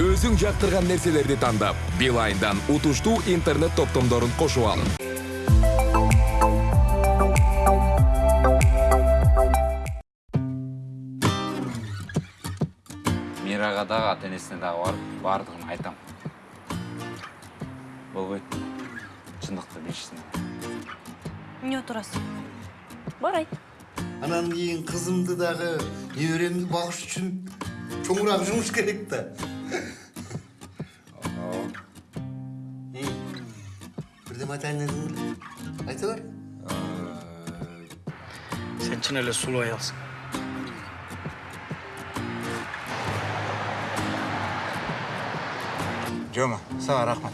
өзүң жактырган нерселерди тандап билайндан утуштуу интернет топтомдорун кошуп алын мирага дагы ата энесине дагы барып баардыгын айтам. Болбойт чындыкты билишсин эмне отурасың бар айт анан кийин кызымды дагы неберемди багыш үчүн чоңураак жумуш керек да беле айта бер Сен чын эле сулуу аялсың. жома сага рахмат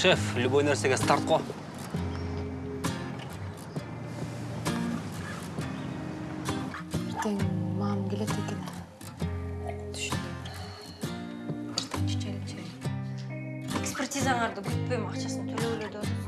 Шеф, любой нерсеге старт го. Чейин экспертизаңарды күтпөйм акчасын төлөп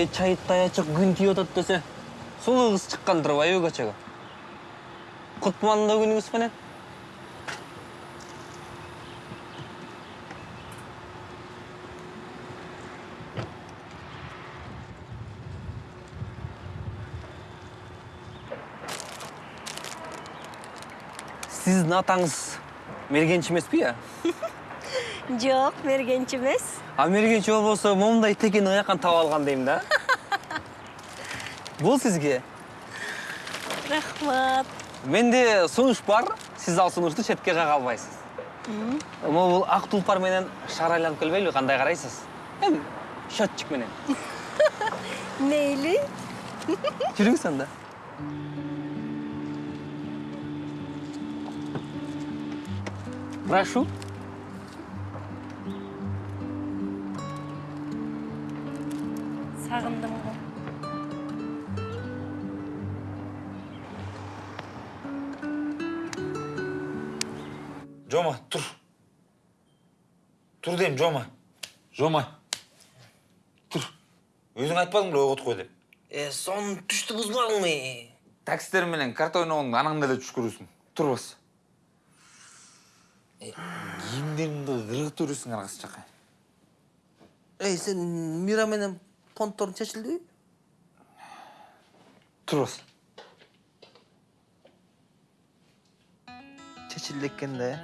Ачык күн тийип атат десе, кыз чыккан турбайбы көчөгө? Кут маандоо күнүңүз менен. Сиздин атаңыз мергенчи эмеспи я? жок мергенчи эмес А мергенчи болбосо момундай текени каяктан таап алган дейм да. Бул сизге. рахмат Менде сунуш бар, сиз ал сунушту четке кага албайсыз. Могул ак тулпар менен шаар айланып келбейби, кандай карайсыз? Эми счетчик менен. мейли Жүрүңүз анда. Прошу. Жома тур тур дейм жома жома тур өзүң айтпадың беле ойготуп кой деп. Э, сон түштү бузбаңмы? такситтер менен карта ойногоңду анаңды эле түш көрүүсүң турбас кийимдериңди ыргытып жүрөсүң аргасы жака Эй, сен Мира менен понтторун чечилдиби? турбас Чечилди экен да.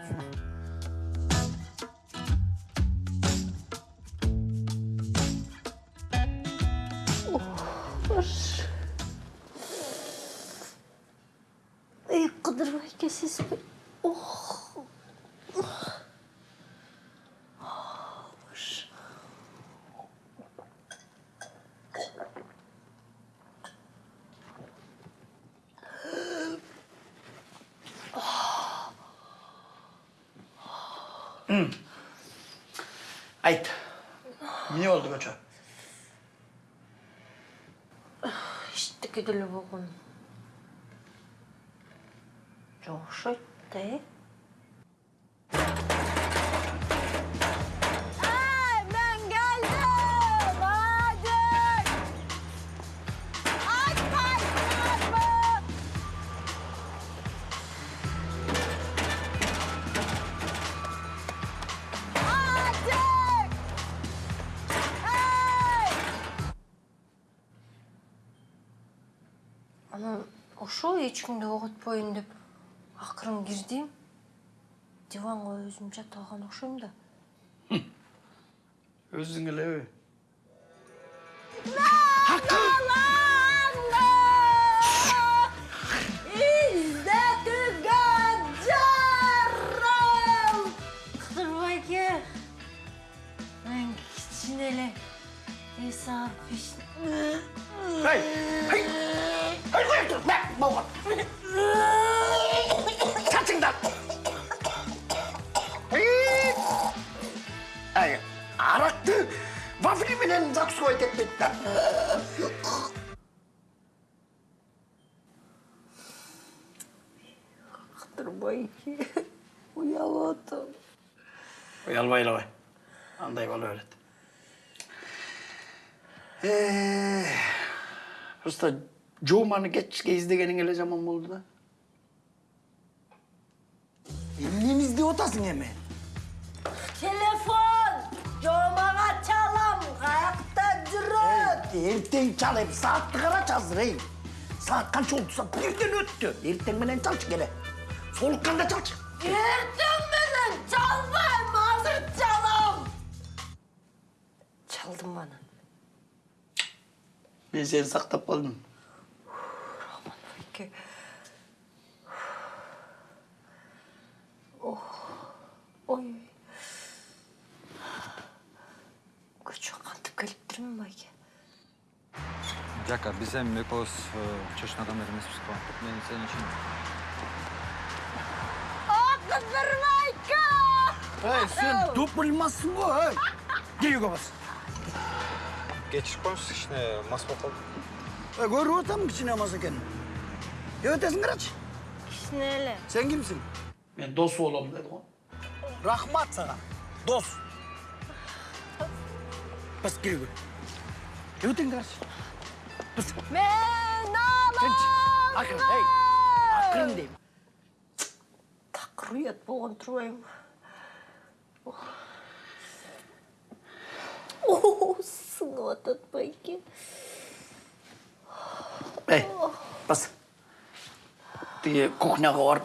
эй кыдырбай экенсизби ох Айт. Эмне болду көчө? эчтеке деле болгон жок окшойт да кимди оготпоюн деп акырын кирдим диванга өзүм жатып алган окшойм да. Өзүң элеби? издетүүгө жарал мен кичине эле эс алып Hey! Hey! Hey, болған чачыңдар ай арақты вафли менен закусывать етпейді Қыдырбай ұялатым. Uyanma uyanma. Андай бола береді. Просто Жоманы кешке іздегенің эле жаман болды да. Эмнени издеп атасың эми? Телефон! Жомаға чалам, қаяқта жүрөт. Эртең чал эми саатты карачы азыр эй. Саат канча болду? Саат бирден өттү. Эртең менен чалчы келе. Солукканда чалчы. Ертең менен чалбайм, азыр чалам. Чалдым аны. Мен сени сактап калдым. Ке. Ох, ой. Көчө кантип келиптирмин байке. Жака, біз эми экөөбүз чочун адамдар эмеспиз го. Мен сен үчүн Кыдырбайка! Эй, сен допылмассың го, эй. Кийүүгө бас. кечирип коюңуз, кичине мас болуп калдым. Эй, көрүп атам кичине мас экенин. Өтесің қарашы. Кичине эле. Сен кимсің? Мен дос болом деді ғой. Рахмат саған. Дос. Бас көр. Өтең қарашы. Бас. Мен алам. Ақырын, ей. Ақырын деймін. Такыр уят болгон турбайбы? О, сыңып атат байке. Ей, бас. kuchnyagor,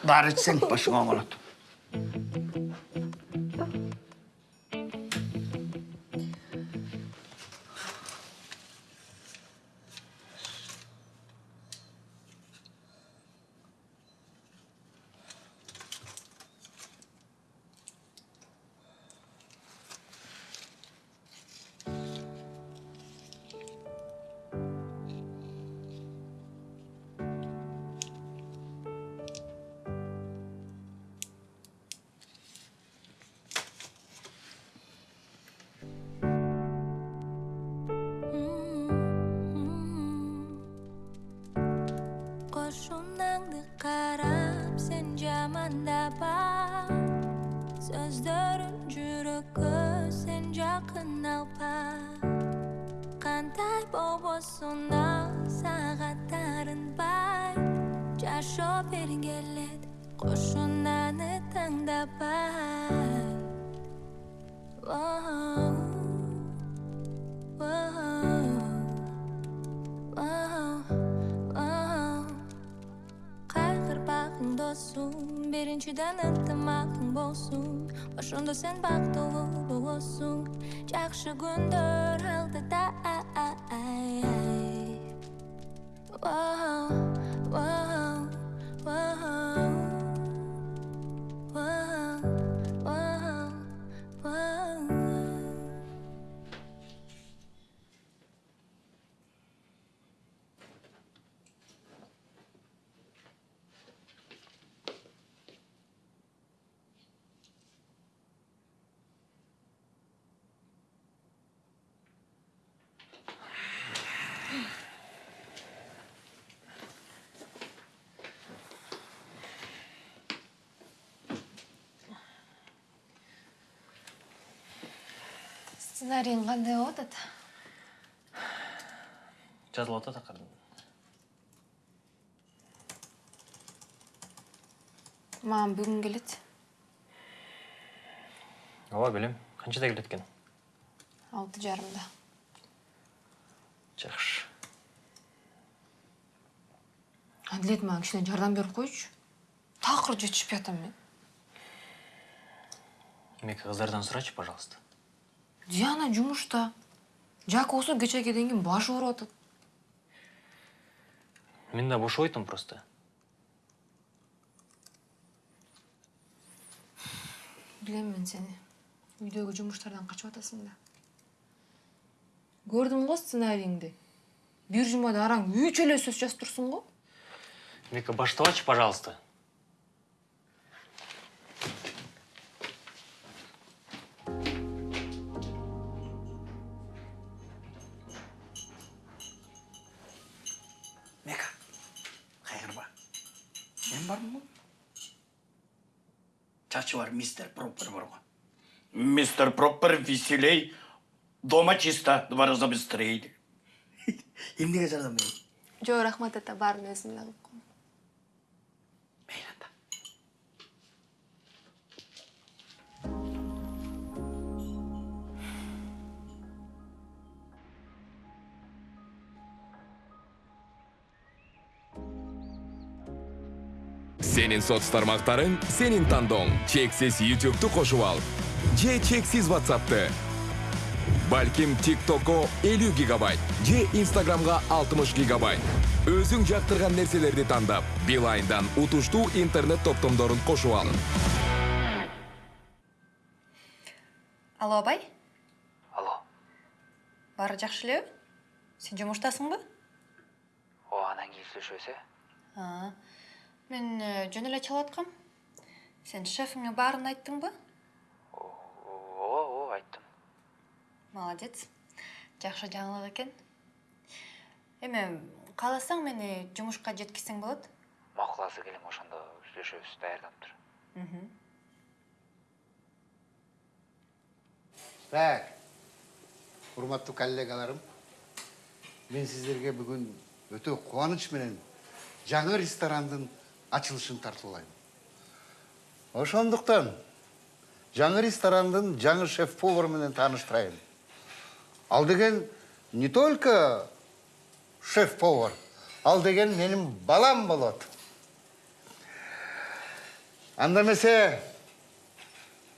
bár egy szent pasigam alatt. So'zlarim juruqi sen jaqin alpa Qanday bobosunna sag'atlarin bay. Jasho bergelet qo'shunani tangdabay Whoa, whoa, whoa, whoa. досум биринчиден ынтымагың болсун. Ошондо сен бактылуу болосуң жакшы күндөр алдыда Whoa. Сценарийің қандай болот ата? жазылып акырын Маған бүгін келет. ооба билем канчада келет экен Алты жарымда. жакшы Әділет маған кішкене жардам беріп қойшы. Тақыр жетішпей атам мен. эми кыздардан сурачы пожалуйста диана жумушта. Жака болсо кечегеден кийин башы ооруп атат. Мен да бошобой атам просто. Билем мен сени. Үйдөгү жумуштардан качып атасың да. Көрдүм го сценарийиңди бир жумада араң үч эле сөз жазып турсуң го. Мека баштабачы пожалуйста. Чачы бар мистер проппер бар ғой мистер проппер веселей дома чисто два раза быстрее эмнеге жардам берейин жок рахмат ата баарын өзүм эле сенин соц тармактарың сенин тандооң чексиз ютубту кошуп ал же чексиз whatsappты балким тиктокко 50 гигабайт же инстаграмга 60 гигабайт өзүң жактырган нерселерди тандап билайндан утуштуу интернет топтомдорун кошуп ал алло абай алло баары жакшы элеби сен жумуштасыңбы о анан кийин сүйлөшөбүз э А, мен э, жөн эле чалып аткам сен шефиңе баарын айттыңбы ооба ооба айттым. Молодец. Жакшы жаңылык экен эми кааласаң мени жумушка жеткизсең болот макул азыр келем ошондо сүйлөшөбүз даярдап тур Так, урматтуу коллегаларым, мен сиздерге бүгүн өтө кубаныч менен жаңы ресторандын ачылышын тартуулайм. Ошондуктан жаңы ресторандын жаңы шеф-повар менен тааныштырайын. Ал деген не только шеф-повар, ал деген менин балам болот. Анда эмесе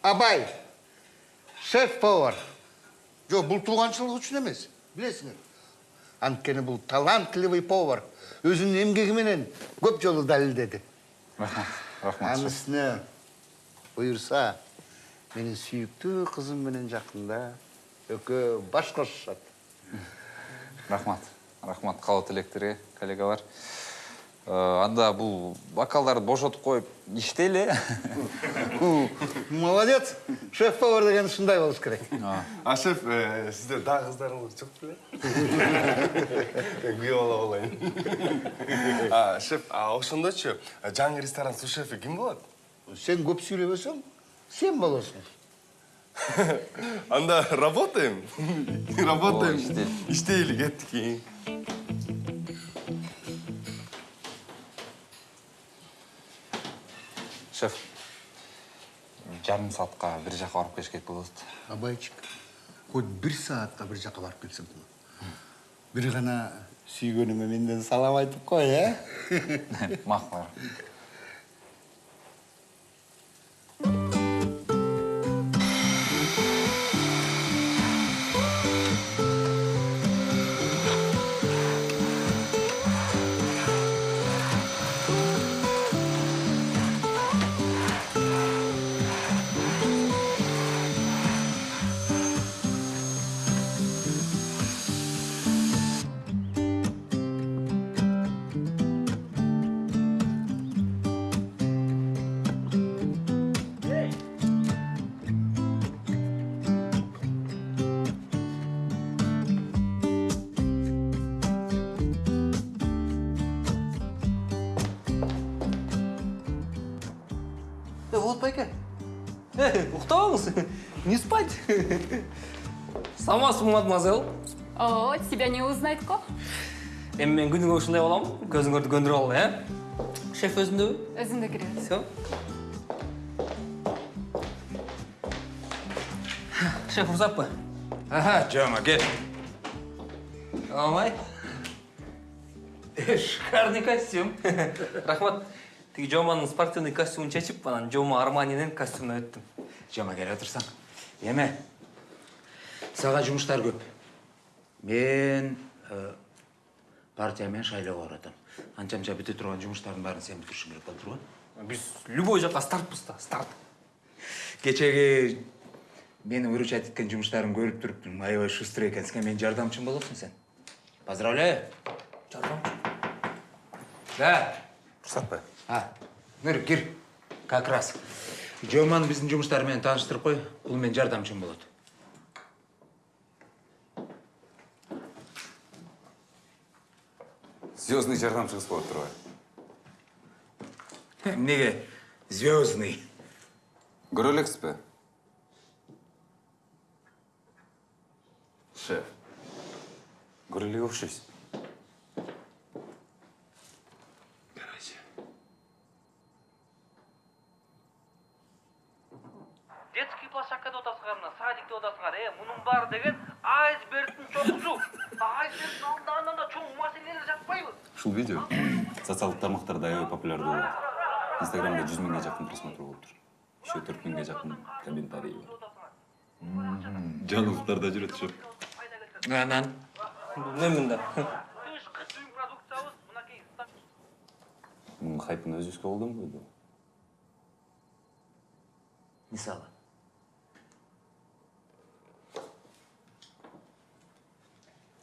Абай, шеф-повар. Жоқ, бұл туғаншылық үшін емес, білесіңер. Анткені бұл талантливый повар. Өзінің емгегіменен көп жолы дәлелдеді. рахмат үстіне бұйырса, менің сүйікті қызым менен жақында өкі баш қосышады. рахмат рахмат каалоо тилектерге коллегалар анда бул бокалдарды бошотуп коюп иштейли Ху, Молодец, шеф-повар деген шындай болуш керек. А шеф, ә, сізде дағы қыздарыңыз жоқ біле? Күйеу бала болайын. А, шеф, а ошондочу жаңы ресторан су шефи ким болот? Сен көп сөйлебесең, сен боласың. Анда работаем. Работаем. иштейли. Иштейли шеф жарым саатка бир жака барып келиш керек болот Абайчик, хоть бір саатқа бір жаққа барып келсең болады. Бір ғана сүйгеніңе менден салам айтып қой, ә? макул байке. Э, уктабаңыз. Не спать. Самасың, мадемуазел. О, тебя не узнать ко? Эми мен күнүгө ушундай болом. Көзүңөрдү көндүрүп алып, э? Шеф өзүндөбү? Өзүндө киребиз. Все. Шеф урсаппы? Ага, жома кел Алмай. Э, Шикарный костюм. Рахмат. Тиги Жоманын спортивный костюмун чечип, анан Жома Арманинин костюмуна өттүм. Жама келе отырсаң. Еме, саға жұмыштар көп. Мен э, партиямен шайлауға баратам. Анча-мынча біте тұрған жұмыстардың бәрін сен бітіршің керек болып тұр ғой. Биз любой жака стартпыз да, старт. Кечеге мені выручать еткен жұмыстарын көріп тұрыптың. Аябай шустрый екенсің, мен жардамшым боласың сен. Поздравляю. Да. рұқсат па А, мөр, кир. Как раз. Жоманы біздің жұмыстарымен таныштырып қой. Бұл мен жардамшым болады. звездный жардамшыңыз болып тұр ғой Неге? Звездный. көре элексиз ба шеф көре элек отырсыңар мына садикте отырсыңар е мұның бары деген айсбергтің чоққусу айсбергтің алдындағынан да чоң маселелер жатпайбы ушул видео социалдык тармактарда аябай популярдуу болуп инстаграмда жүз миңге жакын просмотр болуп тур. Еще төрт миңге жакын комментарий. Бар жаңылыктарда жүрөт шеф Анан. білмеймін да мунун хайпын өзүбүзгө колдонбойду Мысалы.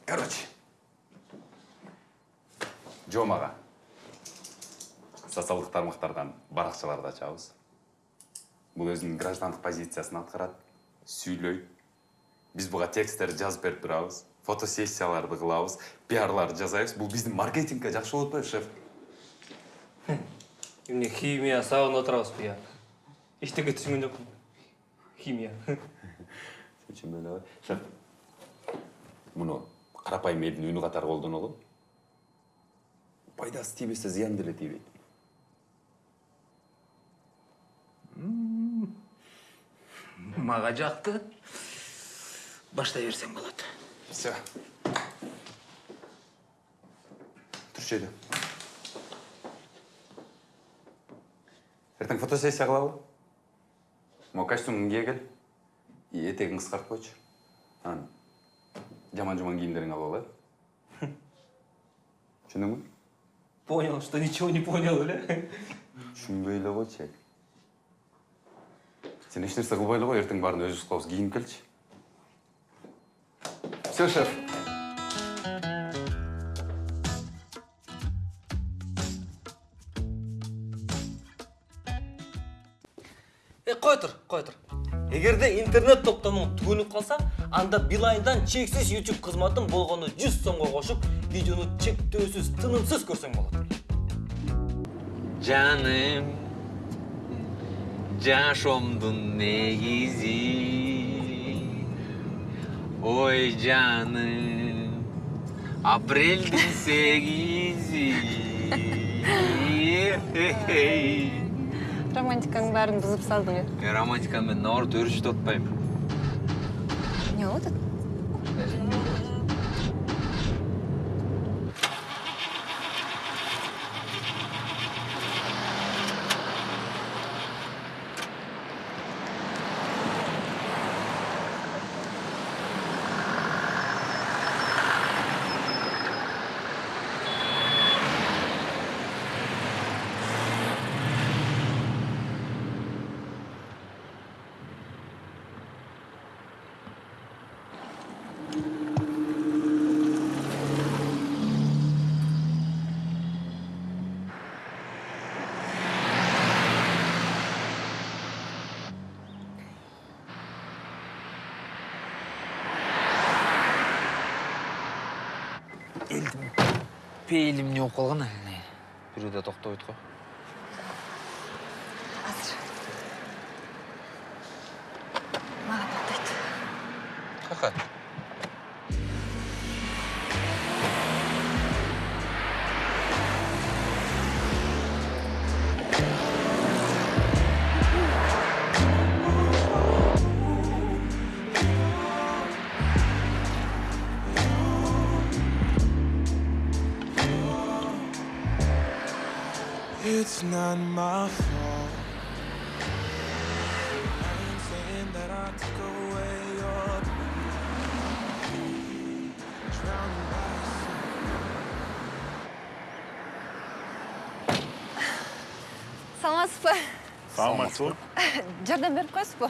Короче. Жомага социалдык тармактардан баракчаларды ачабыз. Бул өзүнүн граждандык позициясын аткарат сүйлөйт биз буга тексттерди жазып берип турабыз фотосессияларды кылабыз пиарларды жасайбыз. Бул биздин маркетингке жакшы болуп атпайбы шеф. Эмне химия сабагында отырабызбы я эчтеке түшүнгөн жокмун химия. Шеф муну карапайым элдин үнү катары колдонолу пайдасы тийбесе зыяны деле тийбейт Мага жақты. Баштай берсең болады. все турчу үйдө эртең фотосессия кылалы могу костюмуңду кие кел и этегиңди кыскартып койчу анан жаман жуман кийимдериңди алып ал э түшүндүңбү понял что ничего не понял эле түшүнбөй эле койчу сен эч нерсе кылбай эле кой эртең баарын өзүбүз кылабыз кийинип келчи все шеф. Е, қой тұр, қой тұр. Егерде интернет топтамың түгөнүп қалса, анда Билайндан чексиз YouTube қызматын болғаны 100 сомға қошып, видеоны чектөөсүз, тынымсыз көрсең болады. Жаным, жашомдун негизи. Ой жаным, апрелдин сегизи. романтиканың бәрін бұзып салдың е Мен романтиканы мен наоборот өршүтүп атпайм. Не болып Пейілім не болып қалған әліне. Біреуде тоқтап ғой. It's not my fault. I ain't saying that I took away your. Drowning by саламатсыз ба саламатсыз жардам беріп қоясыз ба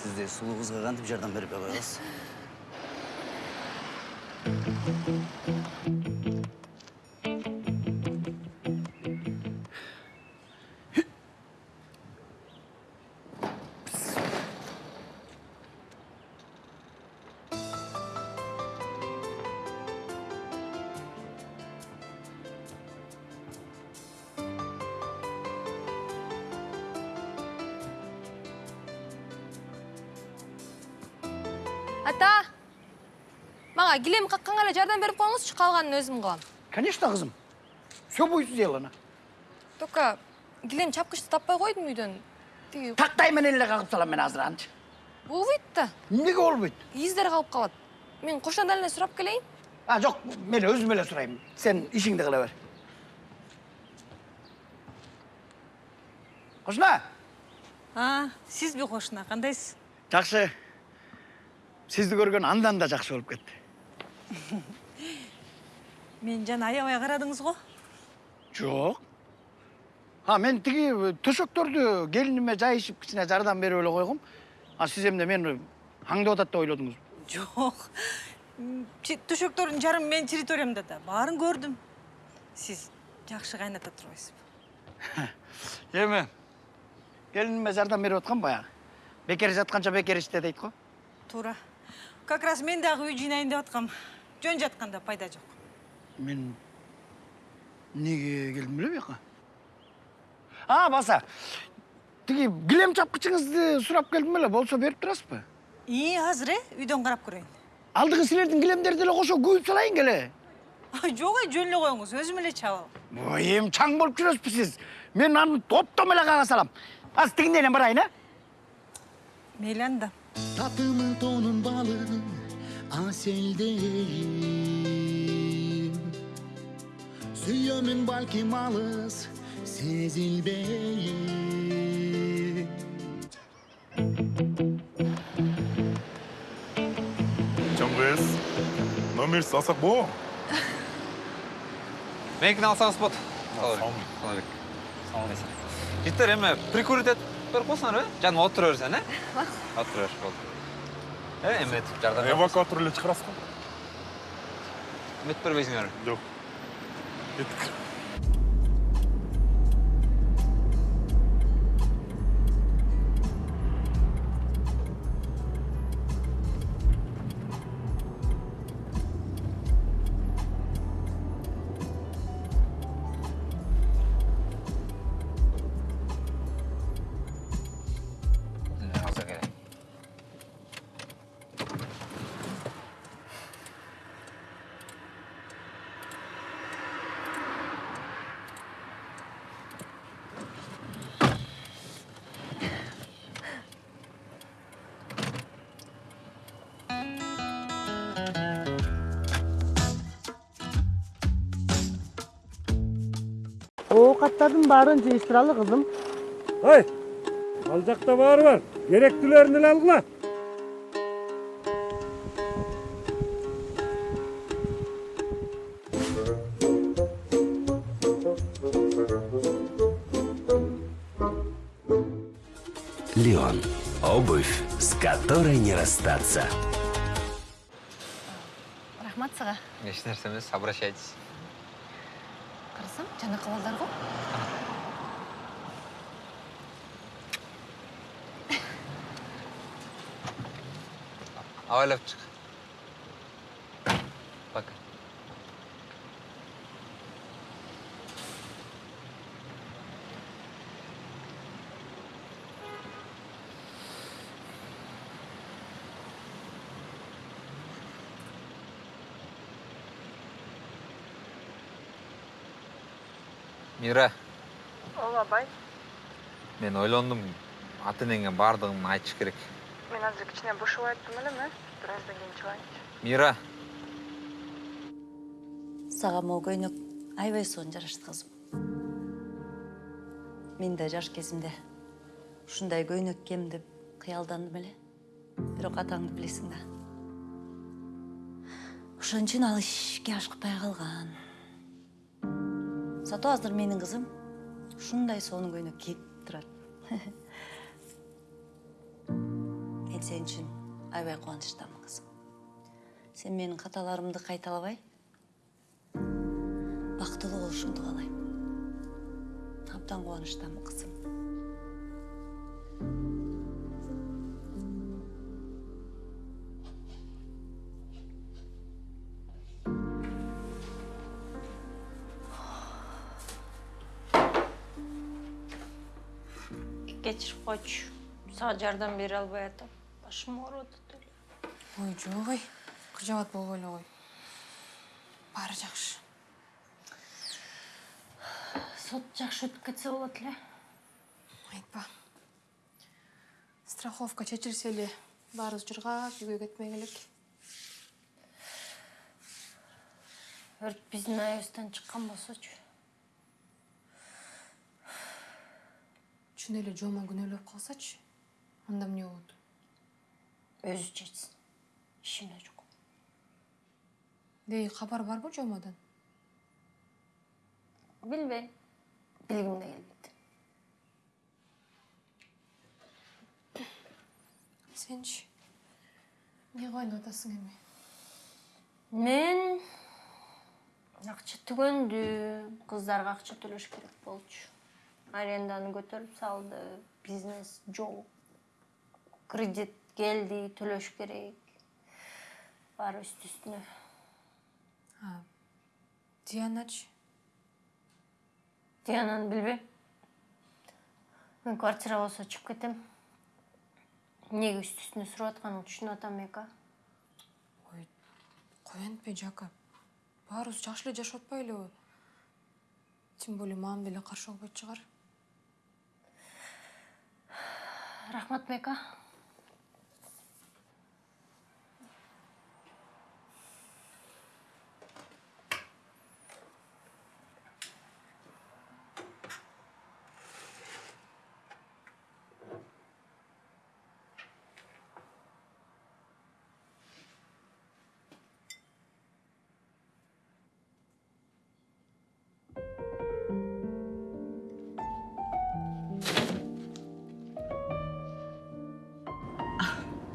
сіз де сұлу қызға қантип жардам беріп қойғансыз эле жардам берип коюңузчу калганын өзүм кылам конечно кызым все будет сделано. Только килем чапкычты таппай койдум үйдөн тиги тактай менен эле кагып салам мен азыр анчы болбойт да эмнеге болбойт издер калып калат мен кошунадан эле сурап келейин а жок мен өзүм эле сурайм сен ишиңди кыла бер. Кошуна а сизби кошуна кандайсыз жакшы сизди көргөн андан да жакшы болуп кетти мен жана аябай карадыңыз го жок а мен тиги төшөктөрдү келиниме жайышып кичине жардам берип эле койгом а сиз эмне мени аңдып атат деп ойлодуңузбу жок М, чи- төшөктөрдүн жарымы менин территориямда да баарын көрдүм сиз жакшы кайната турбайсызбы эми келиниме жардам берип аткам баягы бекер жатканча бекер иште дейт го туура как раз мен дагы үй жыйнайын деп аткам жөн жатканда пайда жок. Мен эмнеге келдим эле буяка а баса тиги килем чапкычыңызды сурап келдим эле болсо берип турасызбы? Ии азыр э үйдөн карап көрөйүн. Алдыгы силердин килемдерди деле кошо күйүп салайын келе жок эй жөн эле коюңуз өзүм эле чабам. Ой эми чаң болуп жүрөсүзбү сиз? Мен аны топтом эле кага салам. Азыр тигинден барайын э? Мейли анда. Татымın tonun balının aseldeyim Süyümün balki malız sezilbeyim Чоңгыз, номер алсақ бо? Менікini алсаңыз болады. Саламалейкум. Саламалейкум. Жігіттер, эми прикурить етіп беріп қойсаңдар, э? Жаным отыра берсең, э? Отыра бер, болды. Э, эми беріп Эвакуатор эле чыгарасыз го? Үміт бербейсіңдер. Жок. Оокаттардын баарын жыйыштыралы кызым Ой, ал жақта бары бар. Керектілерін эле алгыла. Леон. Обувь, с которой не расстаться. рахмат сага Еш нәрсе емес, обращайтесь. карасам жанакы балдар го Абайлап чык. Пока. Мира, ооба абай мен ойлондум ата энеңе баардыгын айтыш азыр кичине бошоп айттым элем э бир аздан кийин чыгайынчы Мира, сага могу көйнөк аябай сонун жарашты кызым мен да жаш кезимде ушундай көйнөк кийем деп кыялдандым эле бирок атаңды билесиң да. Ошон үчүн ал ишке ашыкпай калган зато азыр менин кызым ушундай сонун көйнөк кийип турат сен үчүн аябай кубанычтамын кызым. Сен менин каталарымды кайталабай бактылуу болушуңду каалайм абдан кубанычтамын кызым. Кечирип койчу сага жардам бере албай атам. Башым ауырып атат ой жоқ ой. Қыжабат болбой эле кой баары жакшы. Сот жакшы өтүп кетсе болот эле. Айтпа. Страховка чечилсе эле баарыбыз жыргап үйгө кетмек элек. Өрт биздин айыбыздан чыккан болсочу. Чын эле жома күнөөлөп калсачы анда эмне болот өзү чечсин ишиме жок дей кабар барбы жомадан билбейм билгим да келбейт сенчи эмне кылайын деп атасың эми мен акча түгөндү кыздарга акча төлөш керек болчу аренданы көтөрүп салды бизнес жок кредит келди төлөш керек. Баары үстү үстүнө. Дианачы диананы билбейм. Мен квартира болсо чыгып кетем. Эмнеге үстү үстүнө сурап атканыңды түшүнүп атам эка? Ой кой антпей жака. Баарыбыз жакшы эле жашап атпайлыбы тем более мамам деле каршы болбойт чыгар. Рахмат мека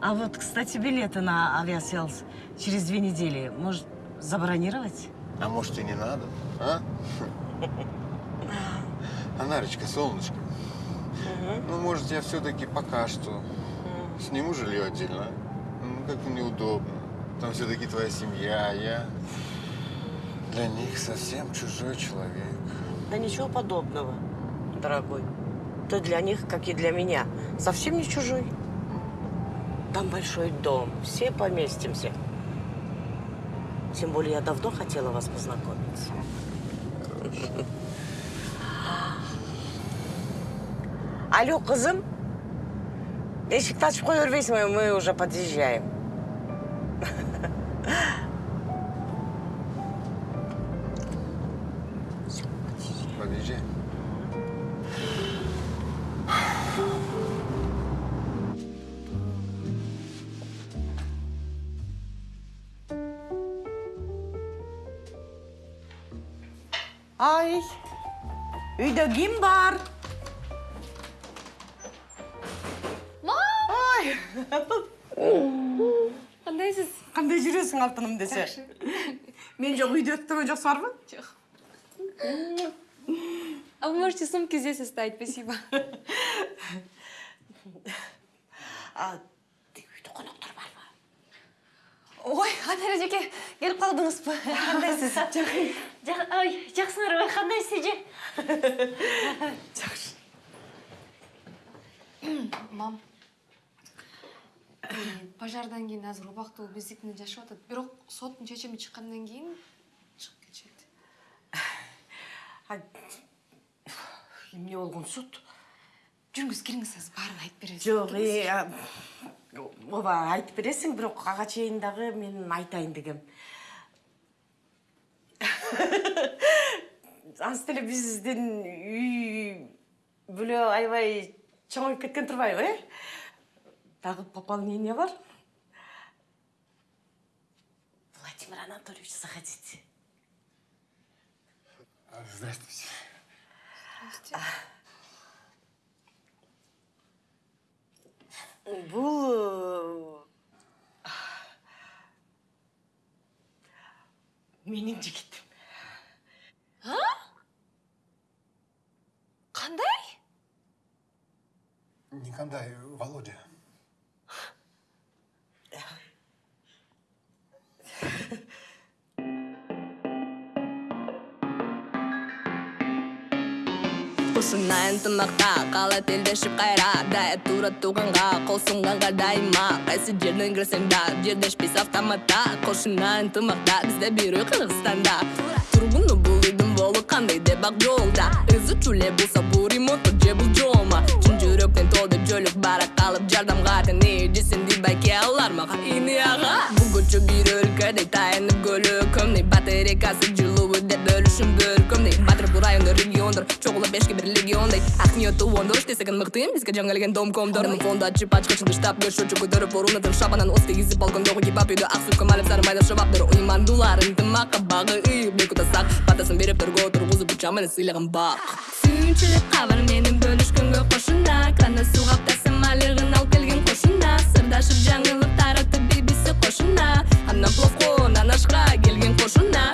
А вот, кстати, билеты на авиасейлс через две недели. Может, забронировать? А может и не надо, а? Анарочка, солнышко, ну, может, я все-таки пока что сниму жилье отдельно? Ну, как-то неудобно. Там все-таки твоя семья, а я для них совсем чужой человек. Да ничего подобного, дорогой. Ты для них, как и для меня, совсем не чужой. Там большой дом, все поместимся. Тем более я давно хотела вас познакомиться. Алло. Эшикті ашып қоя бермейсің бе? Мы уже подъезжаем. Ай, үйде кім бар? Ай! кандайсыз Қандай жүресің алтыным десе? Мен жоқ үйде өттіген жоқсың бар Жоқ. А вы можете сумки здесь оставить, спасибо. А, үйде қонақтар бар ма? Ой, Анар эжеке, келип калдыңызбы? Кандайсыз? Ой жакшыңарбы кандайсыз эже Жақсы. Мам. э, Пожардан кийин азыр убактылуу биздикине жашап атат. Бирок соттун чечими чыккандан кийин чыгып кетишет. Эмне болгон суд? Жүрүңүз кириңиз азыр баарын айтып беребиз. Е, а, ооба айтып бересің, бирок ага чейин дагы мен айтайын дегем. Деле биздин үй бүлө аябай чоңоюп кеткен турбайбы, э? Дагы пополнение бар. Владимир Анатольевич заходите. Здравствуйте. Бул менің жігітім а қандай Никандай, Володя. Құшына ынтымақта қалай телдешіп қайра? Дая тура туғанға қол сұнғанға дайыма. Қайсы жерден кірсең да жердешпес автоматта. Құшына ынтымақта бізде бүйрек Қырғызстанда. Тұрғыны бұл. Қандай деп ақ жолда Өзі чуле болса бұл ремонт же бұл жолма Шын жүректен толды жөлік бара қалып жардамға не десең дей байке алар маған ине аға Бұл көші бір өлкөдей таянып көлікімдей Батарейкасы жылуы деп бөлішін бөркімдей тағайынды региондар чоғылы бешке бір легиондай ақ ниетті ондырыш тесігін мықтым бізге жаңалген дом комдор фонда чип ачкычынды штаб көш чөчү көтөрүп орунатын шабанан осты изип балкондогу кипап малып сары майда шабаптыр уймандуларын тымакка багы ыйып бек утасак батасын берип төргө тургузуп учамын сыйлыгын бак сүйүнчүлүк кабар менен бөлүшкөнгө қошында крана су тасым алыгын алып келген кошуна сырдашып жаңылык таратып бибиси кошуна она плохо нанашқа келген кошуна